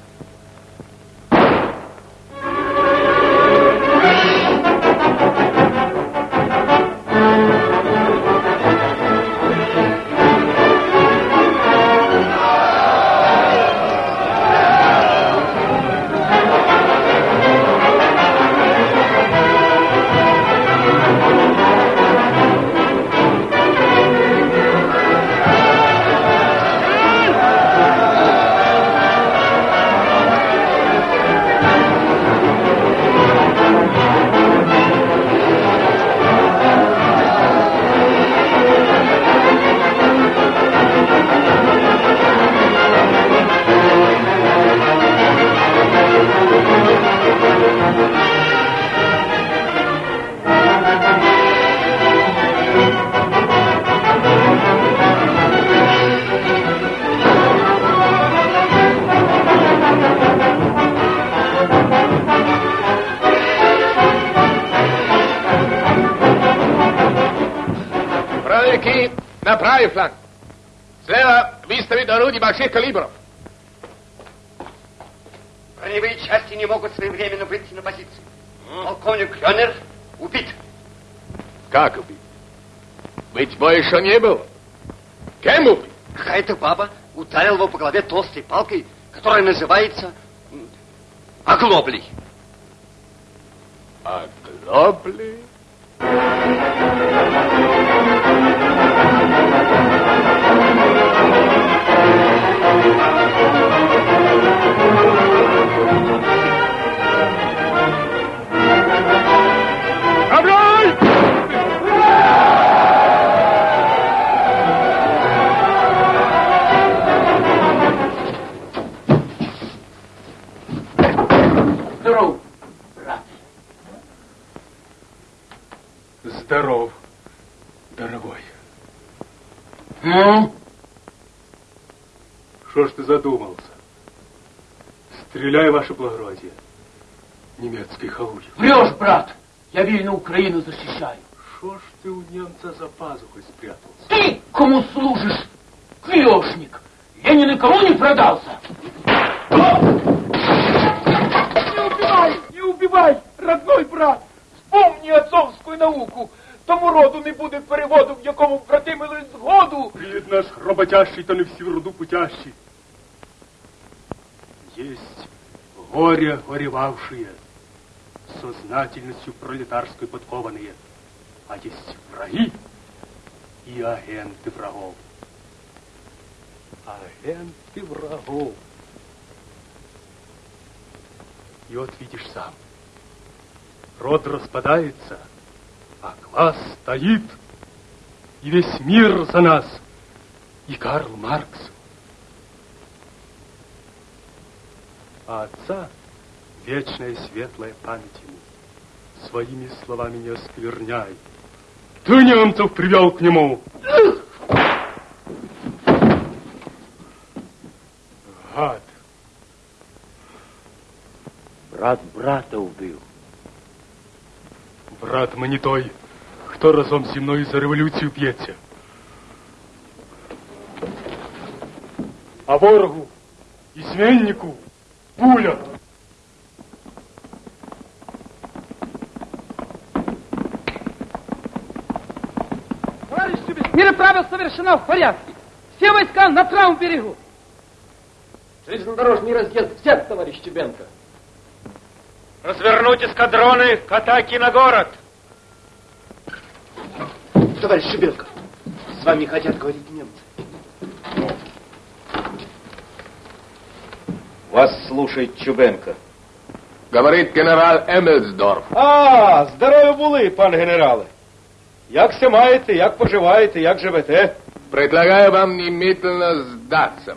Больших калибров. Броневые части не могут своевременно выйти на позицию. Полковник Кёнер убит. Как убит? Быть больше не был. Кем убит? Какая-то баба ударила его по голове толстой палкой, которая называется м, оглоблей. Украину защищаю. Что ж ты у немца за пазухой спрятался? Ты кому служишь? Клешник. Я ни на кого не продался. Не убивай, не убивай, родной брат. Вспомни отцовську науку. Тому роду не буде переводу, в якому братимили згоду. Пред наш роботящий, то не всі в роду путящий. Есть горе горевавшие, сознательностью пролетарской подкованные, а есть враги и агенты врагов. Агенты врагов. И вот видишь сам, род распадается, а класс стоит, и весь мир за нас, и Карл Маркс. А отца вечная светлая память ему. Своими словами не оскверняй. Ты немцев привел к нему. Гад. Брат брата убил Брат мы не той, кто разом зі мною за революцію б'ється. А ворогу, изменнику, пуля. Товарищ Чубин, переправа совершена в порядке. Все войска на правом берегу. Железнодорожный разъезд взят, товарищ Чубенко. Развернуть эскадроны к атаке на город. Товарищ Шибенко, с вами хотят говорить немцы. Вас слушает Чубенко. Говорит генерал Емельсдорф. А, здорові були, пан генерале. Як се маєте, як поживаєте, як живете? Предлагаю вам немедленно сдаться.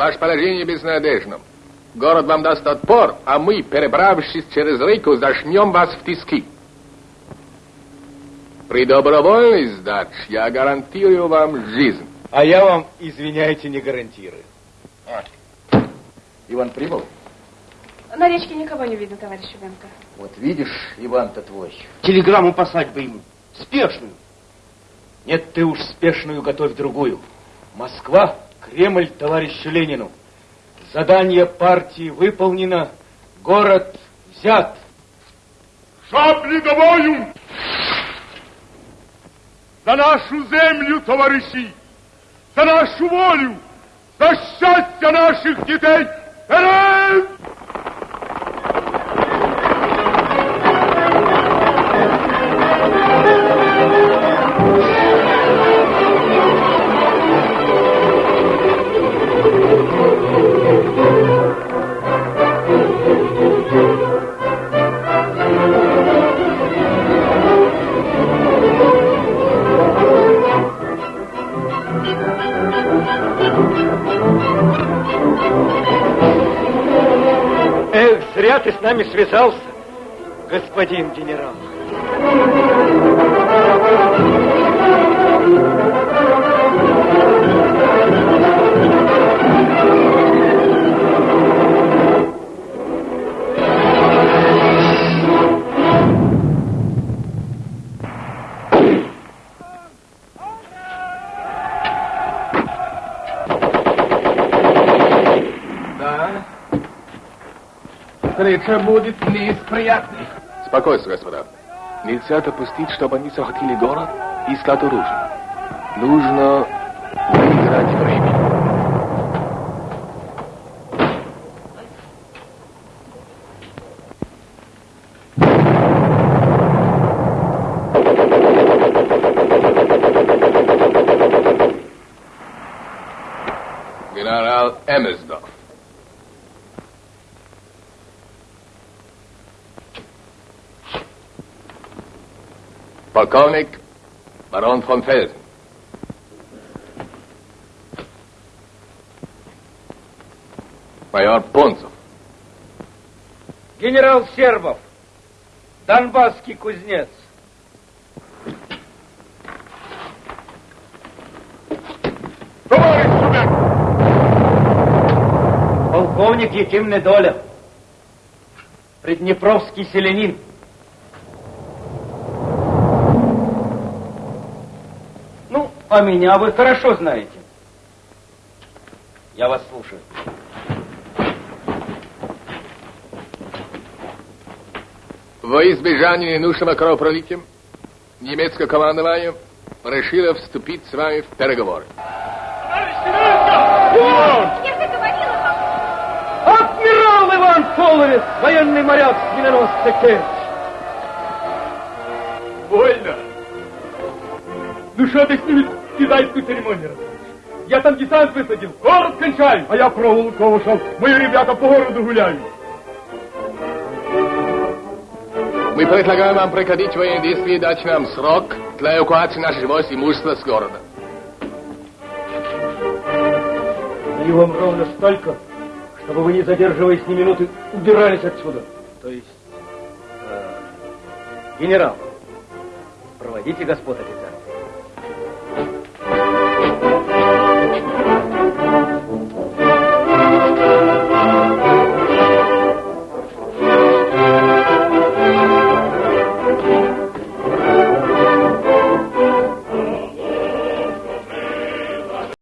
ваше положение безнадежно. Город вам даст отпор, а мы, перебравшись через реку, зашнем вас в тиски. При добровольной сдаче я гарантирую вам жизнь. А я вам, извиняйте, не гарантирую. Иван прибыл? На речке никого не видно, товарищ Шубенко. Вот видишь, Иван-то твой. Телеграмму послать бы ему. Спешную. Нет, ты уж спешную готовь другую. Москва, Кремль товарищу Ленину. Задание партии выполнено, город взят. Шапли бою! За нашу землю, товарищи! За нашу волю! За счастье наших детей! Вперед! Связался, господин генерал. Встреча будет не. Спокойствие, господа. Нельзя допустить, чтобы они захватили город и искать оружие. Нужно выиграть время. Генерал Эммерсдорф. Полковник барон фон Фельден. Майор Понцев. Генерал Сербов, донбасский кузнец. Полковник Яким Недоля, приднепровский селянин. А меня вы хорошо знаете. Я вас слушаю. Во избежание ненужного кровопролития немецкое командование решило вступить с вами в переговоры. Адмирал Иван Половец, военный моряк с миноносца Керчь. Больно. Ну что ты с ними китайскую церемонию? Я там десант высадил, город кончаю, а я проволоку ушел. Мои ребята по городу гуляют. Мы предлагаем вам прекратить военные действия и дать нам срок для эвакуации наших войск и имущества с города. Даю вам ровно столько, чтобы вы, не задерживаясь ни минуты, убирались отсюда. То есть, э, генерал, проводите господ офицеров.